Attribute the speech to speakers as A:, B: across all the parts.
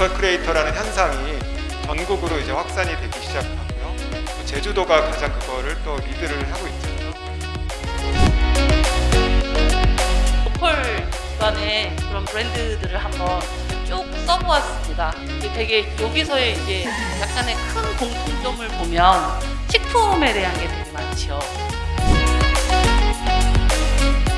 A: local creator라는 현상이 전국으로 이제 확산이 되기 시작하고요. 또 제주도가 가장 그거를 또 리드를 하고 있죠.
B: local 기반의 그런 브랜드들을 한번 쭉 써보았습니다. 이게 되게 여기서의 이제 약간의 큰 공통점을 보면 식품에 대한 게 되게 많죠.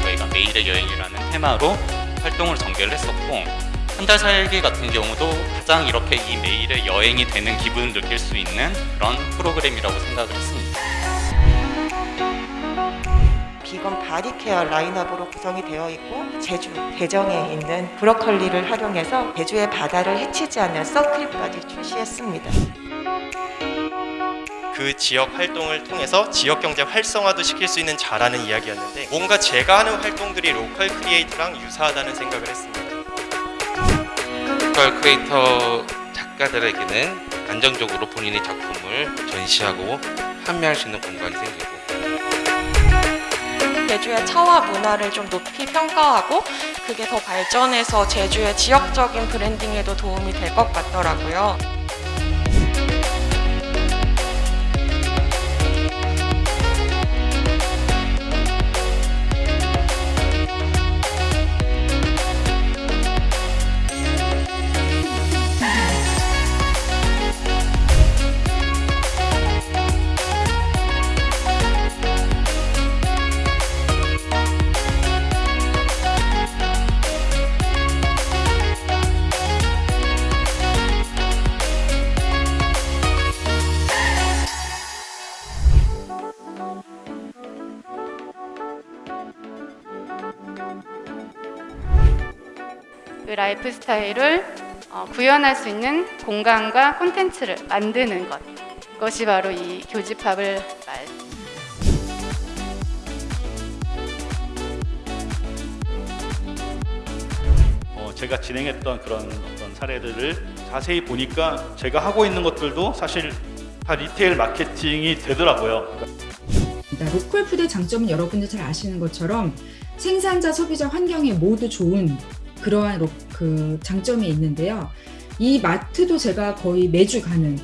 C: 저희가 매일의 여행이라는 테마로 활동을 전개를 했었고 한 달 살기 같은 경우도 가장 이렇게 이 매일의 여행이 되는 기분을 느낄 수 있는 그런 프로그램이라고 생각을 했습니다.
D: vegan body care 라인업으로 구성이 되어 있고 제주 대정에 있는 브로콜리를 활용해서 제주의 바다를 해치지 않는 선크림까지 출시했습니다.
E: 그 지역 활동을 통해서 지역 경제 활성화도 시킬 수 있는 자라는 이야기였는데 뭔가 제가 하는 활동들이 local creator랑 유사하다는 생각을 했습니다.
F: local creator 작가들에게는 안정적으로 본인의 작품을 전시하고 판매할 수 있는 공간이 생기고
G: 제주의 차와 문화를 좀 높이 평가하고 그게 더 발전해서 제주의 지역적인 branding에도 도움이 될 것 같더라고요.
H: 그 라이프 스타일을 어, 구현할 수 있는 공간과 콘텐츠를 만드는 것. 그것이 바로 이 교집합을 말.
I: 어, 제가 진행했던 그런 어떤 사례들을 자세히 보니까 제가 하고 있는 것들도 사실 다 retail 마케팅이 되더라고요.
J: 그러니까 local food의 장점은 여러분들 잘 아시는 것처럼 생산자, 소비자, 환경에 모두 좋은 그러한 로- 그 장점이 있는데요. 이 마트도 제가 거의 매주 가는